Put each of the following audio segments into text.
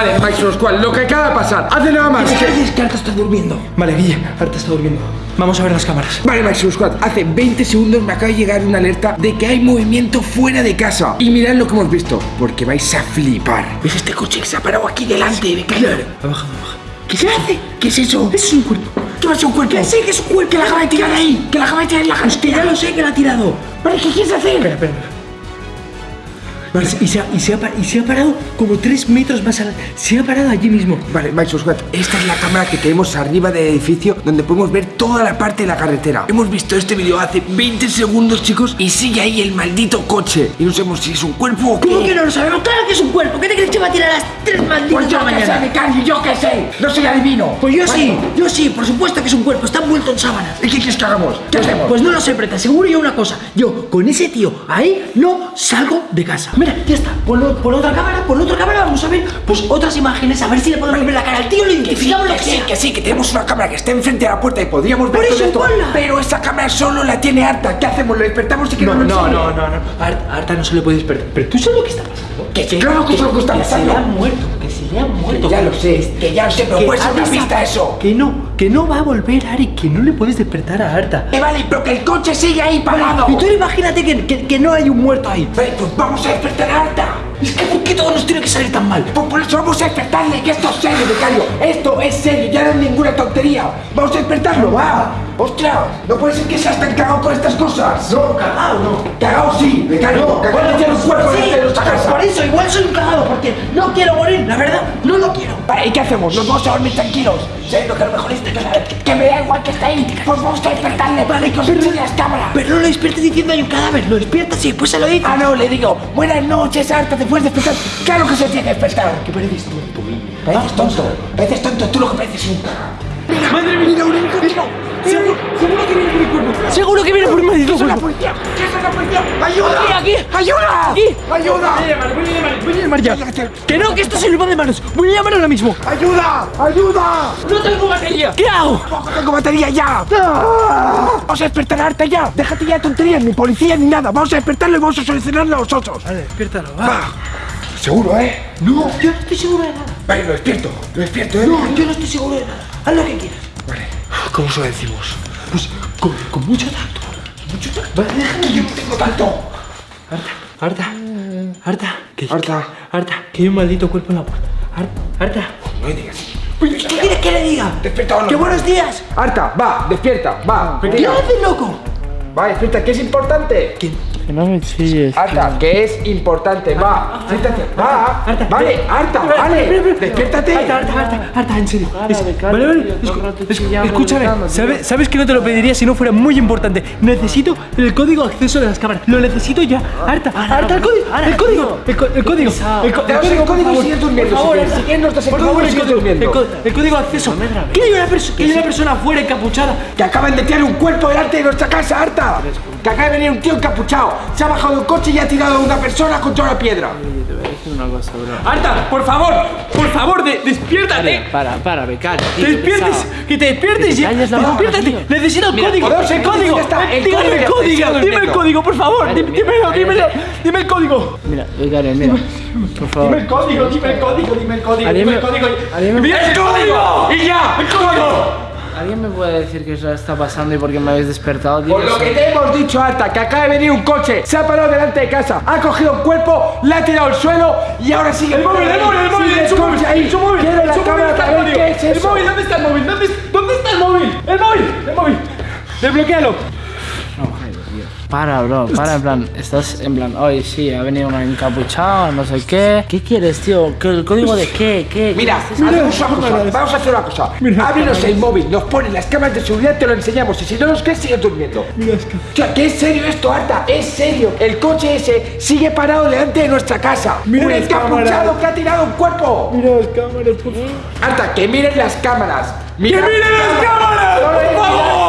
Vale, Max Roscual, lo que acaba de pasar. Hace nada más que... Es que Arta está durmiendo. Vale, Guille, Arta está durmiendo. Vamos a ver las cámaras. Vale, Maximum Squad, hace 20 segundos me acaba de llegar una alerta de que hay movimiento fuera de casa. Y mirad lo que hemos visto, porque vais a flipar. ¿Ves este coche que se ha parado aquí delante de Claro. Ha bajado, ha bajado. ¿Qué se hace? ¿Qué es eso? Es un cuerpo. ¿Qué va a ser un cuerpo? Que sí, que es un cuerpo. Que la acaba de tirar ahí. Que la acaba de tirar en la Es que ya lo sé que la ha tirado. Vale, ¿qué quieres hacer? Espera, espera. Vale, y se, ha, y, se ha, y se ha parado como 3 metros más al... Se ha parado allí mismo. Vale, Squad, esta es la cámara que tenemos arriba del edificio donde podemos ver toda la parte de la carretera. Hemos visto este vídeo hace 20 segundos, chicos, y sigue ahí el maldito coche. Y no sabemos si es un cuerpo o qué. ¿Cómo que no lo sabemos? Claro que es un cuerpo. ¿Qué te crees que va a tirar a las 3 malditas Pues de yo la que sé, mañana? Becario, yo que sé. No soy adivino. Pues yo sí, yo sí, por supuesto que es un cuerpo. Está envuelto en sábanas. ¿Y qué quieres que hagamos? ¿Qué hacemos? Pues no lo sé, pero te aseguro yo una cosa. Yo con ese tío ahí no salgo de casa. Mira, ya está. Por, por otra cámara, por otra cámara vamos a ver pues otras imágenes, a ver si le podemos ver la cara al tío, lo Que sí, identificamos lo que que sí, que sí, que tenemos una cámara que está enfrente de la puerta y podríamos ver Por todo eso, esto. ponla. Pero esa cámara solo la tiene harta. ¿Qué hacemos? ¿Lo despertamos y que No, no, enseñe? no, no, no. Arta, Arta no se le puede despertar. Pero tú sabes lo que está pasando. Que sí, claro que lo que está se pasando. le ha muerto, que ha muerto. Ya lo sé, que ya lo sé, pero Que puede ser una pista eso. Que no, que no va a volver, Ari, que no le puedes despertar a Arta. Eh, vale, pero que el coche sigue ahí parado. Y tú imagínate que, que- que no hay un muerto ahí. Vale, pues vamos a despertar a Arta. Es que ¿por qué todo nos tiene que salir tan mal? Pues por eso vamos a despertarle, que esto es serio, becario. Esto es serio, ya no es ninguna tontería. Vamos a despertarlo, va. Ostras, no puede ser que seas tan cagado con estas cosas. No, cagado no. Cagado sí, becario. cagado tiene un cuerpo Sí, de nuestra casa. por eso igual soy un cagado, porque no quiero morir, la verdad, no lo quiero. Vale, ¿y qué hacemos? Nos vamos a dormir tranquilos. Sabiendo que a lo mejor este que, que me da igual que está ahí. Pues vamos a despertarle. Vale, que os enseñe las cámaras. Pero no lo despiertes diciendo hay un cadáver, lo despiertas y después se lo dices. Ah, no, le digo, buenas noches, Arta, ¿te puedes despertar? Claro que se tiene que despertar. ¿Qué pareces tonto, Pareces tonto, pareces tonto, tú lo que pareces un. ¡Madre mía! un! Seguro, seguro que viene por el cuerpo. Seguro que viene por el maldito ¡Eso es la cuerpo. policía! ¿Qué es la policía? ¡Ayuda! Aquí, aquí. ¡Ayuda! Aquí. ¡Ayuda! Voy a llamar, voy a llamar, voy a llamar ya. Que no, que esto se le va de manos. Voy a llamar ahora mismo. ¡Ayuda! ¡Ayuda! No tengo batería. ¿Qué hago? ¡Ojo, tengo batería ya! Vamos a despertar a Arta ya. Déjate ya de tonterías, ni policía ni nada. Vamos a despertarlo y vamos a solucionarlo nosotros. Vale, despiértalo, va. Va. ¿Seguro, eh? No, yo no estoy seguro de nada. Vale, lo despierto. Lo despierto, eh. No, yo no estoy seguro de nada. Haz lo que quieras. Vale. ¿Cómo se lo decimos? Pues con, con mucho tacto. Mucho tacto. Vale, déjame, yo no tengo tanto. Arta, Arta, que, Arta. Arta, que hay un maldito cuerpo en la puerta. Arta, Arta. No me digas. ¿Qué quieres que le diga? Despierta o no. ¡Qué buenos días! Arta, va, despierta, va. ¿Qué haces, loco? Va, despierta, que es importante. ¿Quién? Que no me chilles. Arta, que es importante, va. Siéntate, va. Arta, Vale, Arta, vale. Despiértate. Arta, Arta, Arta, Arta, en serio. Vale, vale. tío, escu- ¿cómo no te escu- chillamos escúchame? ¿sabes, sabes que no te lo pediría si no fuera muy importante. Necesito el código de acceso de las cámaras. Lo necesito ya. Arta, Arta, el código, el código, el, código. El, código sigues durmiendo, Por si favor, Por código favor, el sigues código, durmiendo. el código de acceso. Que hay una persona, que hay una persona afuera encapuchada. Que acaban de tirar un cuerpo delante de nuestra casa, Arta. Que acaba de venir un tío encapuchado. Se ha bajado del coche y ha tirado a una persona contra una piedra. Te voy a decir una cosa, bro. Arta, por favor, por favor, de- despiértate. Para, para, becario. tío, Te despiertes, que te despiertes Que te ya. la Despiértate. tío. Necesito el código. podemos El código. está, el código el código. Dime el código, por favor. Dime- Dímelo, dímelo. Dime el código. Mira, becario, mira. Por favor. Dime el código, dime el código, dime el código, dime el código. ¡Mira el código! ¡Y ya! ¡El código! ¿Alguien me puede decir qué está pasando y por qué me habéis despertado? Por lo que te hemos dicho, Arta, que acaba de venir un coche, se ha parado delante de casa, ha cogido un cuerpo, le ha tirado al suelo y ahora sigue El móvil, el móvil, el móvil, el móvil, el móvil, Quiero la el móvil, cámara está para el ver móvil. qué es El eso. móvil, ¿dónde está el móvil? ¿Dónde, ¿Dónde está el móvil? ¡El móvil! ¡El móvil! ¡Desbloquéalo! Para, bro, para, en plan, estás en plan, oye, sí, ha venido un encapuchado, no sé qué. ¿Qué quieres, tío? ¿Qué- ¿El código de qué? ¿Qué? Mira, Mira, hacemos una cosa, cámaras. vamos a hacer una cosa. Mira, Ábrenos el móvil, nos ponen las cámaras de seguridad, te lo enseñamos y si no nos crees, sigues durmiendo. Mira, es que... O sea, que es serio esto, Arta, es serio. El coche ese sigue parado delante de nuestra casa. Mira un las encapuchado cámaras. que ha tirado un cuerpo. Mira las cámaras, por favor. Arta, que miren las cámaras. Mira, ¡Que miren las cámaras! ¡Por favor!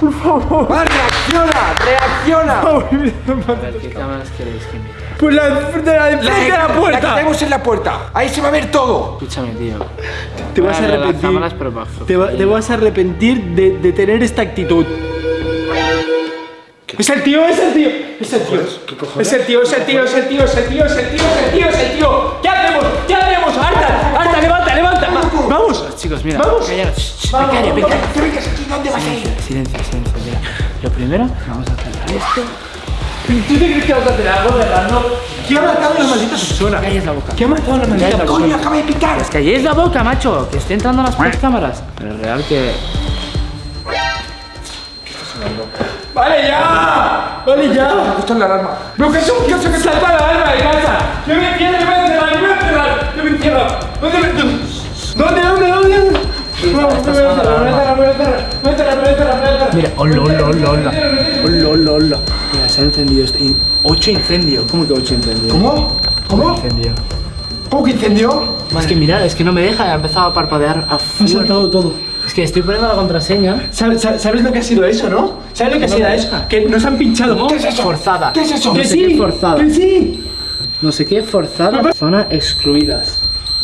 Por favor. Va, reacciona, reacciona. A ver, ¿qué cámaras queréis que mire? Pues la de la de La, de la La que puerta. tenemos en la puerta. Ahí se va a ver todo. Escúchame, tío. Te vas a las arrepentir. cámaras, pero para Te, va- te vas a arrepentir de, de tener esta actitud. Es el tío, es el tío, es el tío. Es el tío, es el tío, es el tío, es el tío, es el tío, es el tío, es el tío. ¿Qué hacemos? ¿Qué hacemos? ¡Arta! ¡Arta! chicos, mira. Vamos. Callaros. Vamos, becario, vamos, becario. Que vengas aquí, ¿dónde vas a ir? Silencio, silencio, mira. Lo primero, vamos a hacer esto. ¿Tú te crees que vas a hacer algo, verdad? No. ¿Quién ha matado a la maldita persona? Calles la boca. ¿Quién ha matado a la maldita persona? Coño, acaba de picar. Es que calléis la boca, macho. Que estoy entrando a las putas cámaras. Pero es real que. ¡Vale ya! ¡Vale ya! Esto es la alarma. ¡Pero que es un kiosco que salta la alarma de casa! ¡Yo me encierro, yo me encerrar, yo me encerrar! ¡Yo me encierro! ¿Dónde. ¿Dónde, dónde. Mira, hola, hola, hola, hola. Hola, hola. Mira, se ha encendido Ocho incendios. ¿Cómo que ocho incendios? ¿Cómo? ¿Cómo? Incendio. ¿Cómo que incendió? Es que mirad, es que no me deja, ha empezado a parpadear a Me ha full. saltado todo. Es que estoy poniendo la contraseña. ¿Sabes, lo que ha sido eso, no? ¿Sabes lo que ha sido eso? Que nos han pinchado. ¿Qué es eso? Forzada. ¿Qué es eso? No ¡Que sí! forzada. ¡Que sí! No sé qué forzada. Zona excluidas.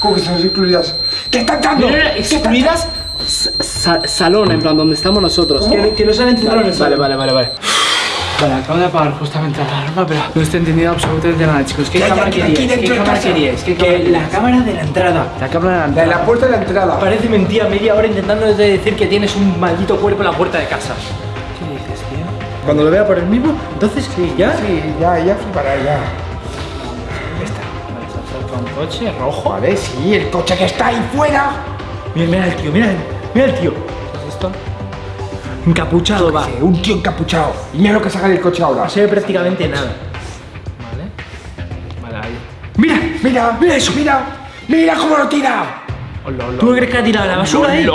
¿Cómo que están incluidas? ¿Qué está entrando? Mira, mira, ¿Qué está- excluidas sa- sa- salón, en plan, donde estamos nosotros. Que, que nos han encerrado en el Vale, salón. vale, vale, vale. Vale, acabo de apagar justamente la alarma, pero no estoy entendiendo absolutamente nada, chicos. ¿Qué Ya, cámara dentro ¿Qué cámara casa. queríais? ¿Qué Que cámara la cámara de la entrada. La cámara de la La de entrada. la puerta de la entrada. Parece mentira media hora intentando decir que tienes un maldito cuerpo en la puerta de casa. ¿Qué dices, tío? Cuando lo vea por el mismo, entonces sí, ¿ya? Sí, ya, ya flipará, ya. Coche rojo. Vale, sí, el coche que está ahí fuera. Mira, mira el tío, mira, mira el tío. ¿Qué es esto? Encapuchado va. Eh, Un tío encapuchado. Y mira lo que saca del coche ahora. No se ve prácticamente nada. Vale. Vale, ahí. Mira, Mira, mira eso, mira. Mira cómo lo tira. ¿tú crees que ha tirado la basura ahí?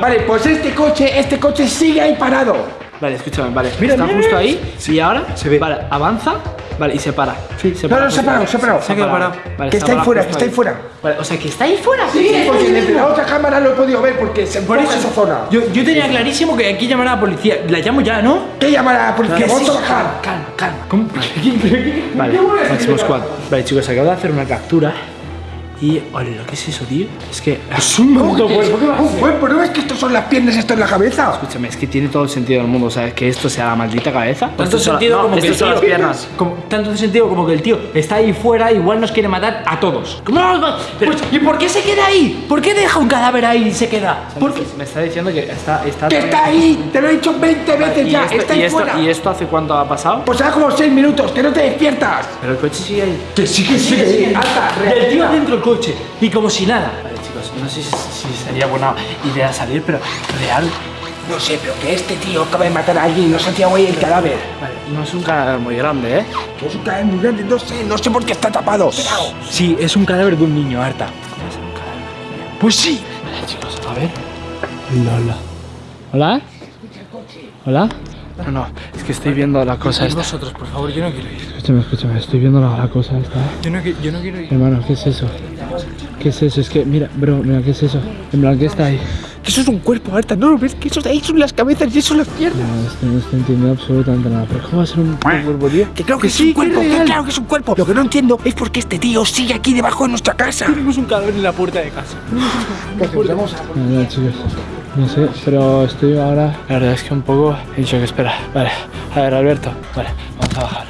Vale, pues este coche, este coche sigue ahí parado. Vale, escúchame, vale. Mira, Está mira, justo ahí. Y ahora Se ve. Vale, avanza. Vale, y se para. Sí, se No, para. no, se ha parado, se ha parado. Se ha quedado parado. Vale, Que está ahí fuera, que está ahí fuera. Vale, o sea, que está ahí fuera. Sí, porque desde la otra cámara lo he podido ver porque se Por eso, esa zona. Yo, yo tenía clarísimo que aquí llamar a la policía. La llamo ya, ¿no? ¿Qué llamará a la policía? Vamos sí, a bajar. Calma, calma. ¿Cómo? Vale, máximo squad. Vale, chicos, acabo de hacer una captura. Y, ole, ¿lo que es eso, tío? Es que. Es un ¿Qué es? cuerpo. ¿Qué va a Un cuerpo, ¿no ves que estos son las piernas, esto es la cabeza? Escúchame, es que tiene todo el sentido del mundo. O sea, que esto sea la maldita cabeza. Tanto sentido no, como que el son tío, las piernas. como- tanto sentido como que el tío está ahí fuera, igual nos quiere matar a todos. ¿Cómo no? no, Pero, Pues, ¿Y por qué se queda ahí? ¿Por qué deja un cadáver ahí y se queda? ¿Por qué? me está diciendo que está. está ¡Que está ahí! Te lo he dicho 20 veces ¿Y ya, esto, está y, ahí esto, fuera. ¿Y esto hace cuánto ha pasado? Pues será como 6 minutos, que no te despiertas. Pero el coche sigue ahí. Que sí, que sí, que sí. Alta, Y el tío dentro del coche. Y como si nada. Vale, chicos, no sé si, si sería buena idea salir, pero real. No sé, pero que este tío acaba de matar a alguien y no se ha tirado ahí el cadáver. Vale, no es un cadáver muy grande, ¿eh? Que es un cadáver muy grande, no sé, no sé por qué está tapado. Sí, es un cadáver de un niño, Arta. Pues sí. Vale, chicos, a ver. Hola, hola. ¿Hola? ¿Hola? No, no, es que estoy viendo la cosa esta. Nosotros, por favor, yo no quiero ir. Escúchame, escúchame, estoy viendo la, la cosa esta. ¿eh? Yo no, yo no quiero ir. Hermano, ¿qué es eso? ¿Qué es eso? Es que, mira, bro, mira, ¿qué es eso? En plan, ¿qué está ahí? Que eso es un cuerpo, Arta, ¿no lo ves? Que eso de ahí son las cabezas y eso son las piernas. No, estoy, no estoy entendiendo absolutamente nada. ¿Pero cómo va a ser un cuerpo, tío? Que claro que, es un cuerpo, que claro que es un cuerpo. Lo que no entiendo es por qué este tío sigue aquí debajo de nuestra casa. Tenemos un cadáver en la puerta de casa. Vamos a... No, no, chicos. No sé, pero estoy ahora. La verdad es que un poco. He dicho que espera. Vale, a ver, Alberto. Vale, vamos a bajar.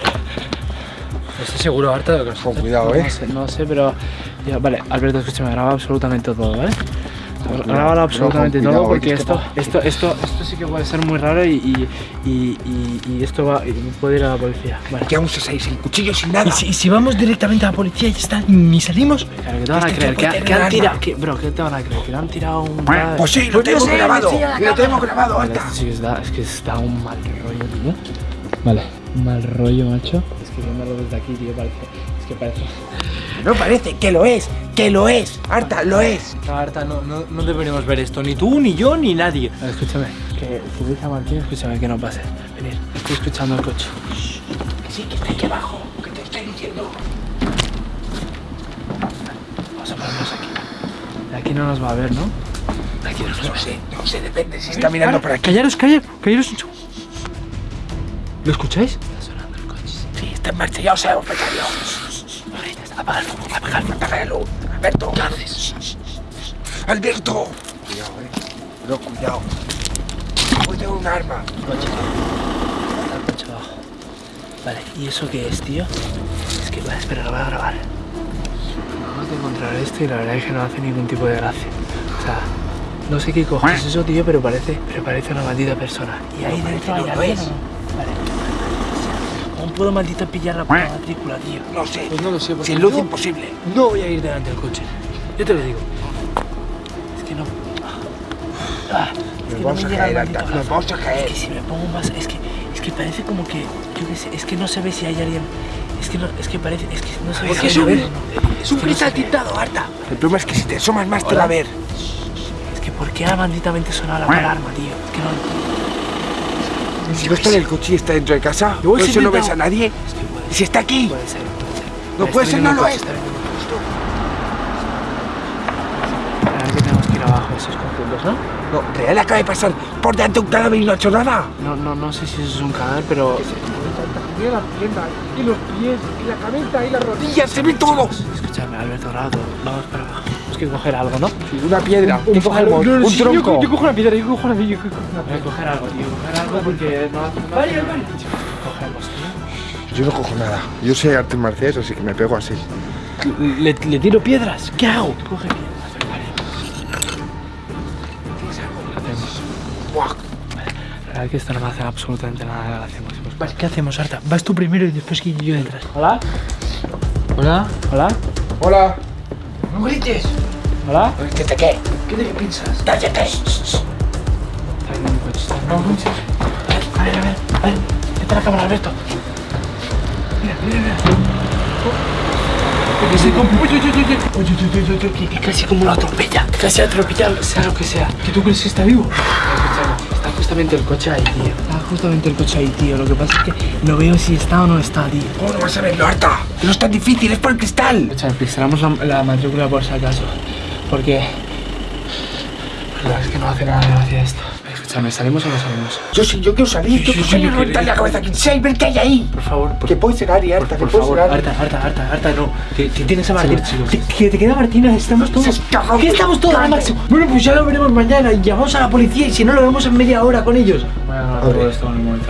Estoy seguro, Arta, de lo que Con cuidado, eh. No sé, no sé, pero. Ya, vale, Alberto, escúchame, graba absolutamente todo, ¿vale? Graba absolutamente todo porque que esto esto, esto, esto, sí que puede ser muy raro y, y, y, y- esto va. y puede ir a la policía. Vale. Que aún se sin cuchillo, sin nada. ¿Y si, si vamos directamente a la policía y ya está, ni salimos? Claro, que te van a creer? ¿Que, que han tirado? que- bro, ¿qué te van a creer? ¿Que le han tirado un. Pues sí, lo Pues tenemos grabado. Lo tenemos grabado, esto sí que es que está un mal rollo, tío. Vale, un mal rollo, macho. Es que viéndolo desde aquí, tío, parece. Es que parece. No parece, que lo es, que lo es. Arta, lo es. Arta, no, no, no deberíamos ver esto, ni tú, ni yo, ni nadie. A ver, escúchame, que si veis a Martín, escúchame, que no pase. Venid, estoy escuchando el coche. Que sí, que está aquí abajo. Que te estoy diciendo. Vamos a ponernos aquí. De aquí no nos va a ver, ¿no? De aquí no nos va No a ver. sé, no sé, depende si está mirando por aquí. Callaros, callaros, callaros. ¿Lo escucháis? Está sonando el coche. Sí, está en marcha, ya os sabemos, becario. Apaga el fuego, apaga el fuego. Apaga la luz. Alberto. ¿Qué haces? Alberto. Cuidado, eh. Pero cuidado. Puede tener un arma. Coche, abajo. Vale, ¿y eso qué es, tío? Es que, vale, espera, lo voy a grabar. Vamos a encontrar esto y la verdad es que no hace ningún tipo de gracia. O sea, no sé qué cojones es eso, tío, pero parece, pero parece una maldita persona. Y ahí dentro hay no lo alguien, es. ¿o no? Vale. ¿Cómo puedo maldita pillar la puta matrícula, tío? No sé. Pues no lo sé, porque Sin luz imposible. no voy a ir delante del coche. Yo te lo digo. Es que no. Ah, es que vamos no a me llega caer, el Alta. maldito Nos vamos a Es caer. que si me pongo más. Es que, es que parece como que. Yo qué sé, es que no se ve si hay alguien. Es que no, es que parece. Es que no se ve si es alguien o no. es un que cristal tintado, Arta. El problema es que si te asomas más te va a ver. Es que ¿por qué ha malditamente sonado la alarma, tío? Es que no. Si no está en el coche y está dentro de casa, por eso no ves a nadie. Y si está aquí, Puede ser, puede ser. No puede ser, no lo es. A ver que tenemos que ir abajo de esos conjuntos, ¿no? no, Real acaba de pasar por delante de un cadáver y no ha hecho nada. No, no, no sé si eso es un cadáver, pero. Mira las piernas, y los pies, y la cabeza, y las rodillas, se ve todo. Escúchame, Alberto Rato, vamos para abajo. Que coger algo, ¿no? Una piedra, ¿qué cogemos? No, no, Un sí, yo- tronco. Yo, cojo una piedra, yo cojo una piedra, yo cojo una Voy a coger algo, tío. Coger algo porque no hace Vale, vale. Cogemos, tío. Yo no cojo nada. Yo sé artes marciales, así que me pego así. Le, le tiro piedras. ¿Qué hago? Coge piedras. Vale. Hacemos. Buah. La verdad es que esto no me hace absolutamente nada. Hacemos. Vale, ¿qué hacemos, Arta? Vas tú primero y después que yo detrás. ¿Hola? ¿Hola? ¿Hola? Hola. No grites. ¿Hola? ¿Qué te qué? ¿Qué te piensas? Cállate. Un coche, está viniendo un coche. A ver, a ver, a ver. Vete a la cámara, Alberto. Mira, mira, mira. Que se comp- Oye, oye, oye, oye, oye, oye, oye, oye, que- casi como lo atropella. Casi atropellado, sea lo que sea. ¿Que tú crees que está vivo? Está justamente el coche ahí, tío. Está justamente el coche ahí, tío. Lo que pasa es que no veo si está o no está, tío. ¿Cómo no vas a verlo, Arta? No es tan difícil, es por el cristal. Escúchame, pisamos la, la matrícula por si acaso. Porque. La verdad es que no hace nada de gracia esto. Escúchame, ¿salimos o no salimos? Yo sí, yo quiero salir. Yo quiero quiero- la cabeza a quien sea y ver qué hay ahí. Por favor, por Que puede ser Ari, Por, Arta, que por puede favor, ser Ari. Arta, Arta, Arta, Arta, no. Que, que tienes a Martina. chicos. Que, que te queda Martina, estamos todos. ¿Qué estamos todos al máximo? Bueno, pues ya lo veremos mañana y llamamos a la policía y si no lo vemos en media hora con ellos. Voy a grabar todo esto en un momento.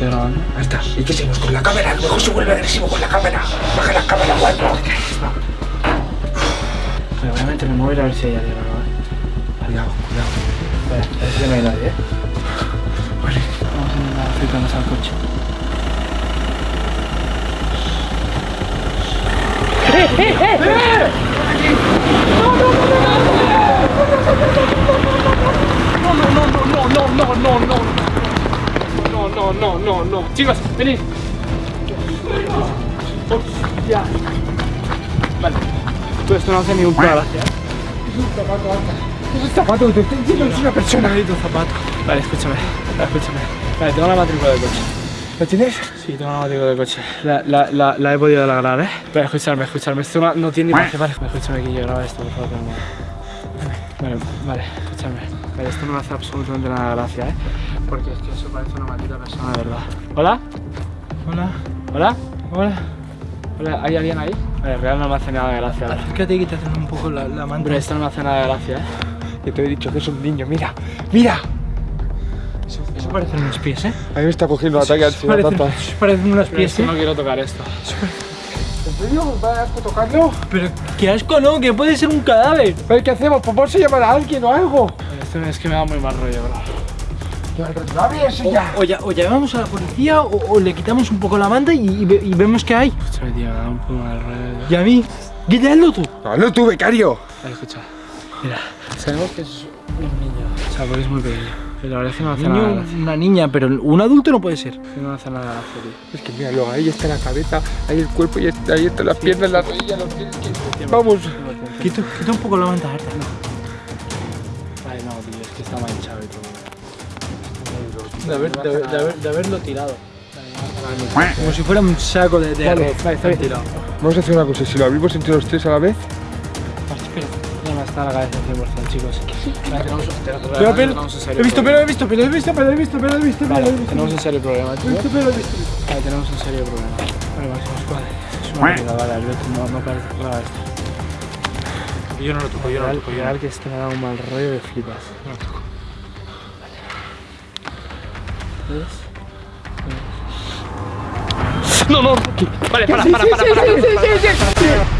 Grabando. Arta, ¿y qué seguimos con la cámara? A lo mejor se vuelve agresivo con la cámara. Baja la cámara algo. Pero voy a meter el móvil a ver si hay alguien o no, ¿eh? Cuidado, cuidado. Vale, a ver si no hay nadie, ¿eh? Vale. Vamos a intentar acercarnos al coche. No, no, no, no, no. Chicos, venid. Hostia. Vale. Todo esto no hace ni un puta gracia. Es un zapato, te estoy diciendo es una persona. Necesito un zapato. Vale, escúchame. Escúchame. Vale, tengo la matrícula del coche. ¿Lo tienes? Sí, tengo la matrícula del coche. La, la, la, la he podido ¿eh? Pero escucharme, escucharme. Esto no, no tiene ni más Vale, escúchame que yo graba esto, por favor. Vale, vale, escúchame. Vale, esto no me hace absolutamente nada de gracia, ¿eh? Porque es que eso parece una maldita persona, de verdad. ¿Hola? ¿Hola? ¿Hola? ¿Hola? ¿Hola? ¿Hay alguien ahí? Vale, real no me hace nada de gracia. Acércate y quítate un poco la, la manta. Hombre, esto no me hace nada de gracia, ¿eh? Que te he dicho que es un niño, mira, mira. Eso, eso parecen unos pies, ¿eh? A mí me está cogiendo un ataque ansiedad Parecen, eso parecen unos Pero pies, ¿eh? no quiero tocar esto. ¿En serio? ¿Va a asco tocarlo? Pero qué asco, ¿no? Que puede ser un cadáver. ¿Pero qué hacemos? Pues vamos a llamar a alguien o algo. Vale, Esto es que me da muy mal rollo, bro. No abre eso ya. O, ya- o llamamos a la policía o, o le quitamos un poco la manta y, y y vemos qué hay. Escúchame, tío, me da un poco mal rollo. Y a mí, quítalo tú. Hazlo tú, becario. Vale, escucha. Mira, sabemos que es un niño. O sea, porque es muy pequeño. Pero la verdad es que no hace Niño, nada gracia. una niña, pero un adulto no puede ser. Es que no hace nada gracia, tío. Es que míralo, ahí está la cabeza, ahí el cuerpo y ahí están las piernas, las rodillas, los pies. que- Vamos. Quita, quita un poco la manta, Arta. Vale, no, tío, es que está manchado. De, haber- de de haber- de haberlo tirado. Como si fuera un saco de, de Vale, arroz. Tirado. Vamos a hacer una cosa, si lo abrimos entre los tres a la vez. Espera, ya me está la cabeza 100%, chicos. Pero, he visto, pero he visto, pero he visto, pero he visto, pero he visto, pero Vale, he visto. tenemos un serio problema, He visto, pero he visto. Vale, tenemos un serio problema. Vale, Máximo, vale. Es una mierda, vale, Alberto, no, no parece claro esto. Yo no lo toco, yo no lo toco. yo no que esto me da un mal rollo de flipas. lo toco. ¿Ves? No, no. Vale, para, para, para, para, para, para, para.